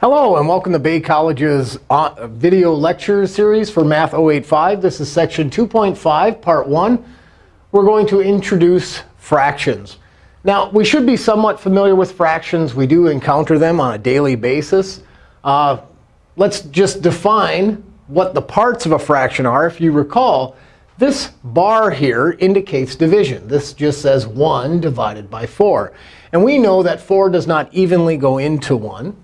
Hello, and welcome to Bay College's uh, video lecture series for Math 085. This is section 2.5, part 1. We're going to introduce fractions. Now, we should be somewhat familiar with fractions. We do encounter them on a daily basis. Uh, let's just define what the parts of a fraction are. If you recall, this bar here indicates division. This just says 1 divided by 4. And we know that 4 does not evenly go into 1.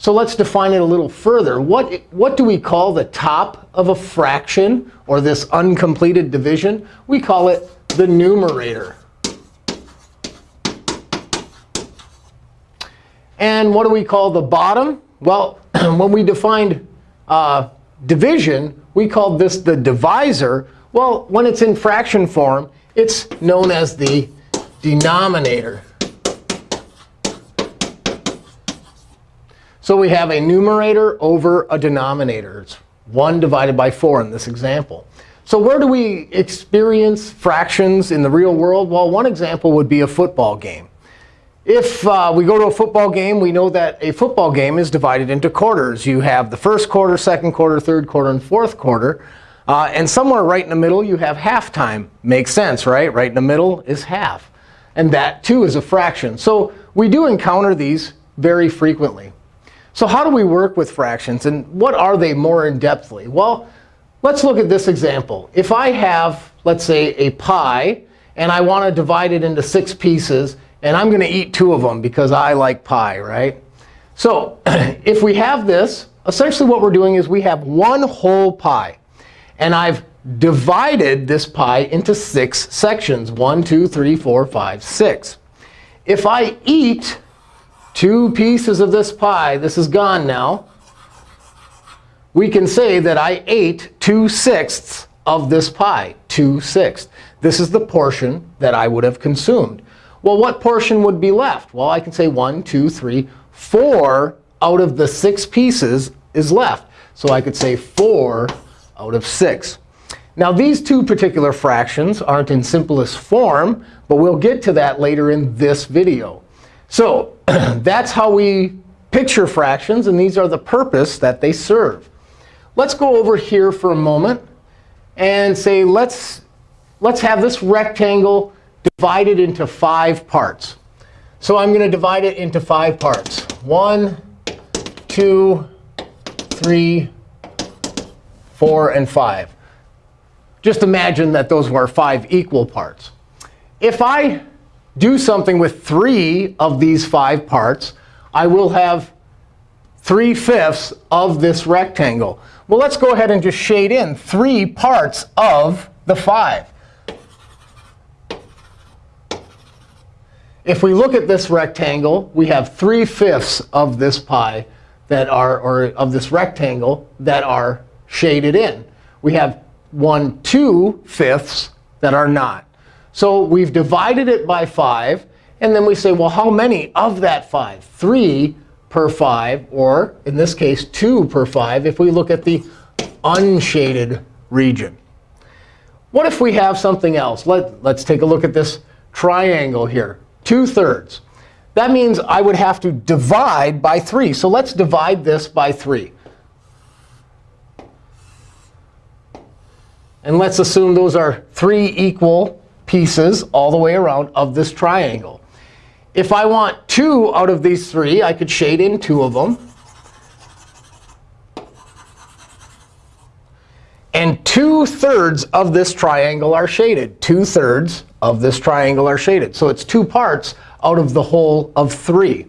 So let's define it a little further. What, what do we call the top of a fraction, or this uncompleted division? We call it the numerator. And what do we call the bottom? Well, when we defined uh, division, we called this the divisor. Well, when it's in fraction form, it's known as the denominator. So we have a numerator over a denominator. It's 1 divided by 4 in this example. So where do we experience fractions in the real world? Well, one example would be a football game. If uh, we go to a football game, we know that a football game is divided into quarters. You have the first quarter, second quarter, third quarter, and fourth quarter. Uh, and somewhere right in the middle, you have halftime. Makes sense, right? Right in the middle is half. And that, too, is a fraction. So we do encounter these very frequently. So how do we work with fractions? And what are they more in-depthly? Well, let's look at this example. If I have, let's say, a pie, and I want to divide it into six pieces, and I'm going to eat two of them because I like pie, right? So if we have this, essentially what we're doing is we have one whole pie. And I've divided this pie into six sections, one, two, three, four, five, six. If I eat two pieces of this pie. This is gone now. We can say that I ate 2 sixths of this pie, 2 sixths. This is the portion that I would have consumed. Well, what portion would be left? Well, I can say 1, 2, 3, 4 out of the 6 pieces is left. So I could say 4 out of 6. Now, these two particular fractions aren't in simplest form, but we'll get to that later in this video. So that's how we picture fractions. And these are the purpose that they serve. Let's go over here for a moment and say, let's, let's have this rectangle divided into five parts. So I'm going to divide it into five parts. One, two, three, four, and five. Just imagine that those were five equal parts. If I do something with three of these five parts, I will have 3 fifths of this rectangle. Well, let's go ahead and just shade in three parts of the 5. If we look at this rectangle, we have 3 fifths of this pie that are, or of this rectangle that are shaded in. We have 1 2 fifths that are not. So we've divided it by 5. And then we say, well, how many of that 5? 3 per 5, or in this case, 2 per 5 if we look at the unshaded region. What if we have something else? Let, let's take a look at this triangle here, 2 thirds. That means I would have to divide by 3. So let's divide this by 3. And let's assume those are three equal pieces all the way around of this triangle. If I want two out of these three, I could shade in two of them. And 2 thirds of this triangle are shaded. 2 thirds of this triangle are shaded. So it's two parts out of the whole of 3.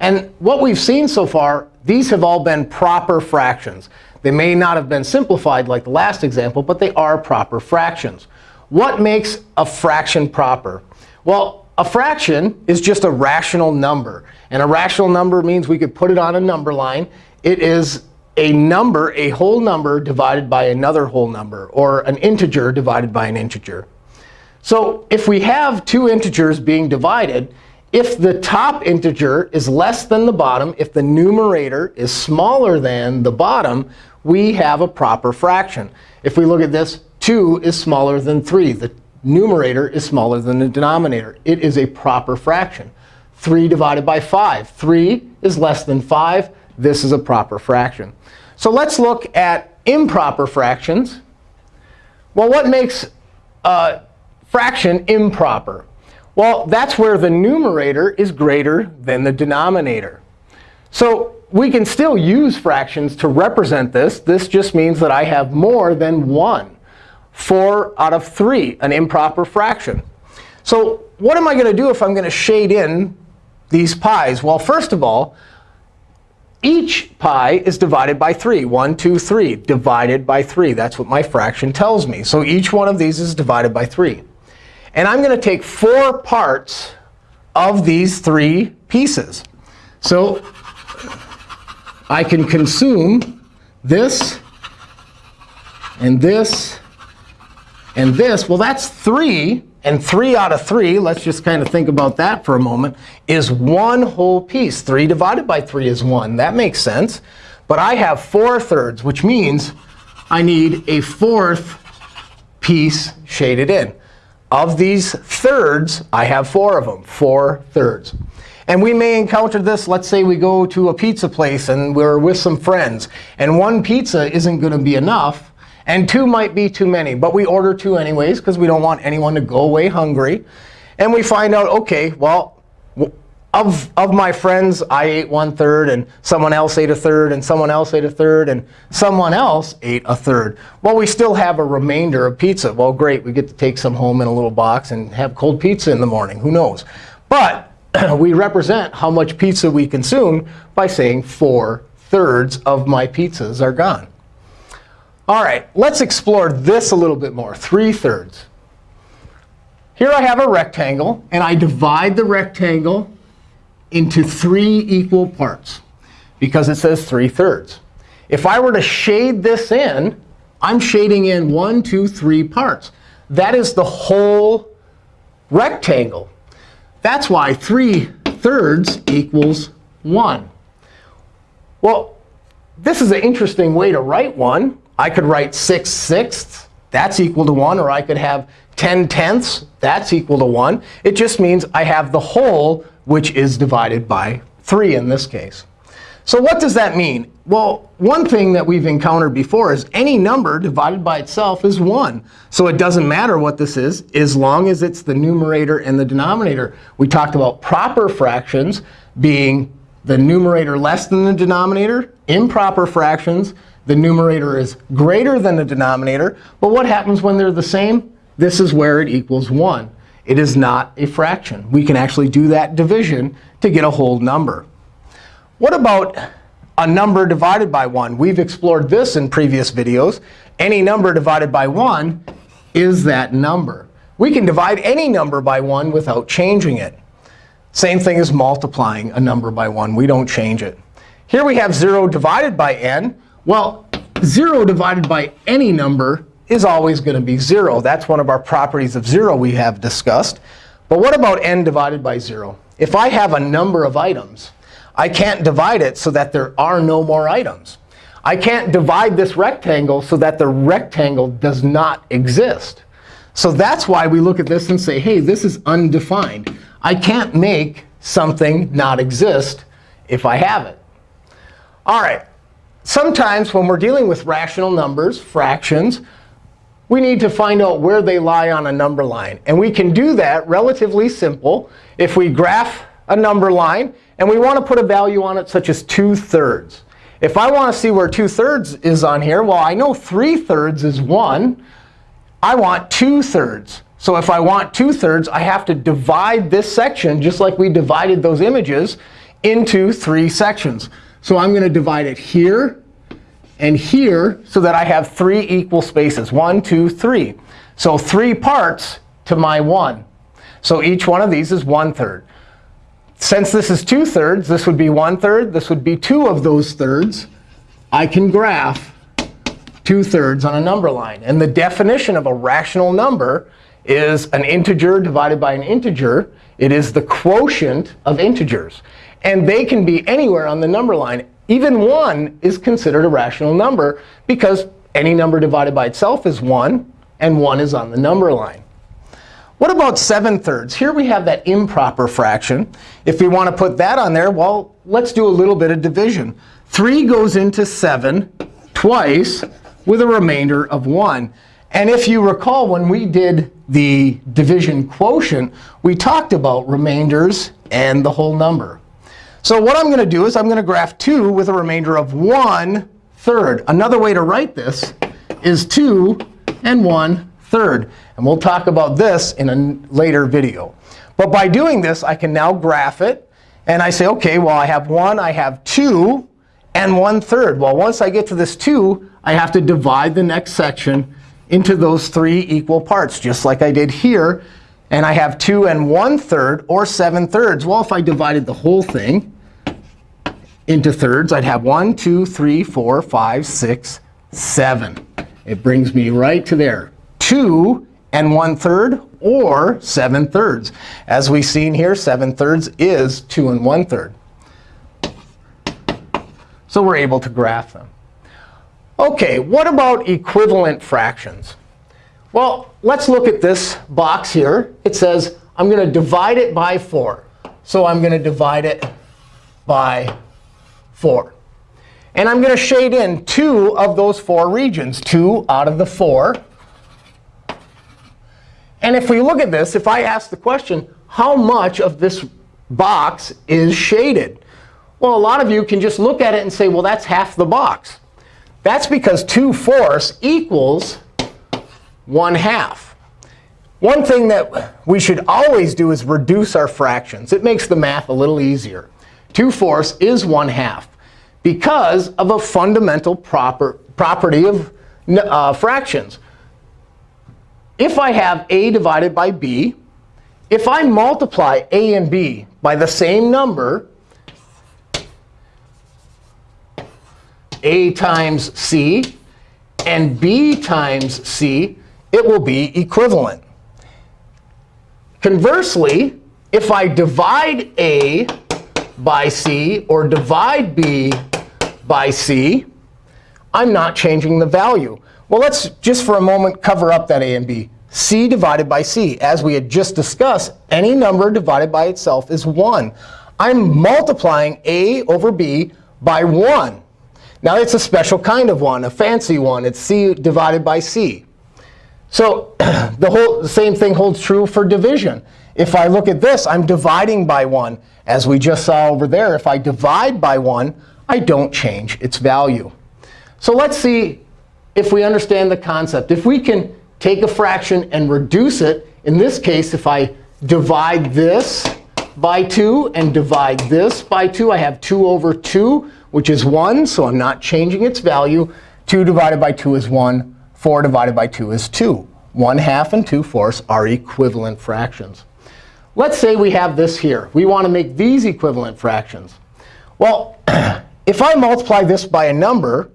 And what we've seen so far, these have all been proper fractions. They may not have been simplified like the last example, but they are proper fractions. What makes a fraction proper? Well, a fraction is just a rational number. And a rational number means we could put it on a number line. It is a number, a whole number, divided by another whole number, or an integer divided by an integer. So if we have two integers being divided, if the top integer is less than the bottom, if the numerator is smaller than the bottom, we have a proper fraction. If we look at this, 2 is smaller than 3. The numerator is smaller than the denominator. It is a proper fraction. 3 divided by 5. 3 is less than 5. this is a proper fraction. So let's look at improper fractions. Well, what makes a fraction improper? Well, that's where the numerator is greater than the denominator. So we can still use fractions to represent this. This just means that I have more than 1. 4 out of 3, an improper fraction. So what am I going to do if I'm going to shade in these pies? Well, first of all, each pi is divided by 3. 1, 2, 3, divided by 3. That's what my fraction tells me. So each one of these is divided by 3. And I'm going to take four parts of these three pieces. So I can consume this and this and this. Well, that's 3. And 3 out of 3, let's just kind of think about that for a moment, is one whole piece. 3 divided by 3 is 1. That makes sense. But I have 4 thirds, which means I need a fourth piece shaded in. Of these thirds, I have four of them, 4 thirds. And we may encounter this. Let's say we go to a pizza place and we're with some friends. And one pizza isn't going to be enough. And two might be too many. But we order two anyways, because we don't want anyone to go away hungry. And we find out, OK, well, of, of my friends, I ate one third, and someone else ate a third, and someone else ate a third, and someone else ate a third. Well, we still have a remainder of pizza. Well, great. We get to take some home in a little box and have cold pizza in the morning. Who knows? But we represent how much pizza we consume by saying 4 thirds of my pizzas are gone. All right, let's explore this a little bit more, 3 thirds. Here I have a rectangle, and I divide the rectangle into three equal parts because it says 3 thirds. If I were to shade this in, I'm shading in one, two, three parts. That is the whole rectangle. That's why 3 thirds equals 1. Well, this is an interesting way to write one. I could write 6 sixths. That's equal to 1. Or I could have 10 tenths. That's equal to 1. It just means I have the whole, which is divided by 3 in this case. So what does that mean? Well, one thing that we've encountered before is any number divided by itself is 1. So it doesn't matter what this is as long as it's the numerator and the denominator. We talked about proper fractions being the numerator less than the denominator, improper fractions the numerator is greater than the denominator. But what happens when they're the same? This is where it equals 1. It is not a fraction. We can actually do that division to get a whole number. What about a number divided by 1? We've explored this in previous videos. Any number divided by 1 is that number. We can divide any number by 1 without changing it. Same thing as multiplying a number by 1. We don't change it. Here we have 0 divided by n. Well, 0 divided by any number is always going to be 0. That's one of our properties of 0 we have discussed. But what about n divided by 0? If I have a number of items, I can't divide it so that there are no more items. I can't divide this rectangle so that the rectangle does not exist. So that's why we look at this and say, hey, this is undefined. I can't make something not exist if I have it. All right, sometimes when we're dealing with rational numbers, fractions, we need to find out where they lie on a number line. And we can do that relatively simple if we graph a number line and we want to put a value on it such as 2 thirds. If I want to see where 2 thirds is on here, well, I know 3 thirds is 1. I want 2 thirds. So if I want 2 thirds, I have to divide this section, just like we divided those images, into three sections. So I'm going to divide it here and here so that I have three equal spaces. One, two, three. So three parts to my 1. So each one of these is 1 third. Since this is 2 thirds, this would be 1 third. This would be 2 of those thirds. I can graph 2 thirds on a number line. And the definition of a rational number is an integer divided by an integer. It is the quotient of integers. And they can be anywhere on the number line. Even 1 is considered a rational number because any number divided by itself is 1, and 1 is on the number line. What about 7 thirds? Here we have that improper fraction. If we want to put that on there, well, let's do a little bit of division. 3 goes into 7 twice with a remainder of 1. And if you recall, when we did the division quotient, we talked about remainders and the whole number. So what I'm going to do is I'm going to graph 2 with a remainder of 1 third. Another way to write this is 2 and 1 third. And we'll talk about this in a later video. But by doing this, I can now graph it. And I say, OK, well, I have 1, I have 2, and 1 third. Well, once I get to this 2, I have to divide the next section into those three equal parts, just like I did here. And I have 2 and 1 third, or 7 thirds. Well, if I divided the whole thing into thirds, I'd have 1, 2, 3, 4, 5, 6, 7. It brings me right to there. 2 and 1 third, or 7 thirds. As we've seen here, 7 thirds is 2 and 1 third. So we're able to graph them. OK, what about equivalent fractions? Well, let's look at this box here. It says I'm going to divide it by 4. So I'm going to divide it by 4. And I'm going to shade in two of those four regions, 2 out of the 4. And if we look at this, if I ask the question, how much of this box is shaded? Well, a lot of you can just look at it and say, well, that's half the box. That's because 2 fourths equals 1 half. One thing that we should always do is reduce our fractions. It makes the math a little easier. 2 fourths is 1 half because of a fundamental proper, property of uh, fractions if I have a divided by b, if I multiply a and b by the same number, a times c and b times c, it will be equivalent. Conversely, if I divide a by c or divide b by c, I'm not changing the value. Well, let's just for a moment cover up that a and b. c divided by c. As we had just discussed, any number divided by itself is 1. I'm multiplying a over b by 1. Now, it's a special kind of 1, a fancy one. It's c divided by c. So the whole same thing holds true for division. If I look at this, I'm dividing by 1. As we just saw over there, if I divide by 1, I don't change its value. So let's see if we understand the concept. If we can take a fraction and reduce it, in this case, if I divide this by 2 and divide this by 2, I have 2 over 2, which is 1. So I'm not changing its value. 2 divided by 2 is 1. 4 divided by 2 is 2. 1 half and 2 fourths are equivalent fractions. Let's say we have this here. We want to make these equivalent fractions. Well, if I multiply this by a number,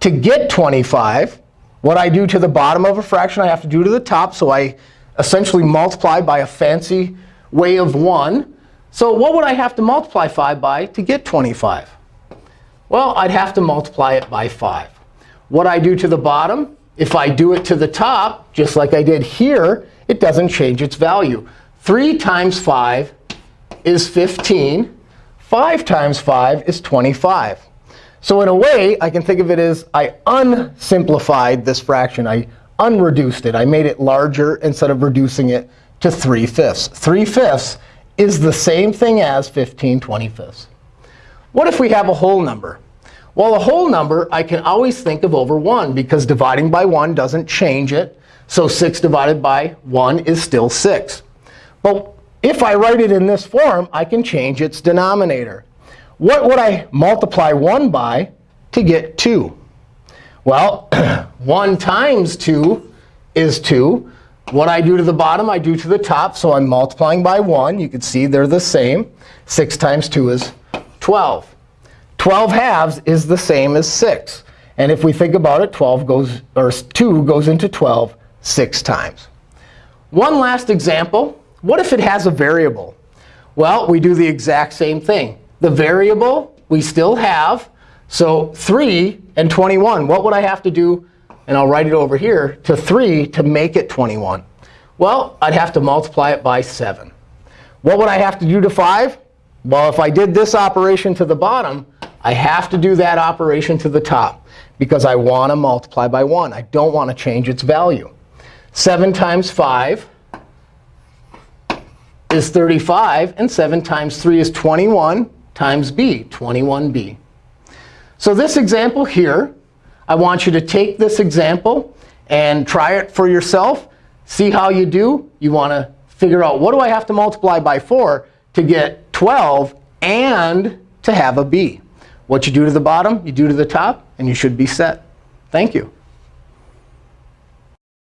to get 25, what I do to the bottom of a fraction, I have to do to the top. So I essentially multiply by a fancy way of 1. So what would I have to multiply 5 by to get 25? Well, I'd have to multiply it by 5. What I do to the bottom, if I do it to the top, just like I did here, it doesn't change its value. 3 times 5 is 15. 5 times 5 is 25. So in a way, I can think of it as I unsimplified this fraction. I unreduced it. I made it larger instead of reducing it to 3 fifths. 3 fifths is the same thing as 15 25ths. What if we have a whole number? Well, a whole number, I can always think of over 1, because dividing by 1 doesn't change it. So 6 divided by 1 is still 6. But if I write it in this form, I can change its denominator. What would I multiply 1 by to get 2? Well, 1 times 2 is 2. What I do to the bottom, I do to the top. So I'm multiplying by 1. You can see they're the same. 6 times 2 is 12. 12 halves is the same as 6. And if we think about it, 12 goes, or 2 goes into 12 six times. One last example. What if it has a variable? Well, we do the exact same thing. The variable we still have. So 3 and 21, what would I have to do? And I'll write it over here to 3 to make it 21. Well, I'd have to multiply it by 7. What would I have to do to 5? Well, if I did this operation to the bottom, I have to do that operation to the top because I want to multiply by 1. I don't want to change its value. 7 times 5 is 35. And 7 times 3 is 21 times b, 21b. So this example here, I want you to take this example and try it for yourself. See how you do. You want to figure out, what do I have to multiply by 4 to get 12 and to have a b? What you do to the bottom, you do to the top, and you should be set. Thank you.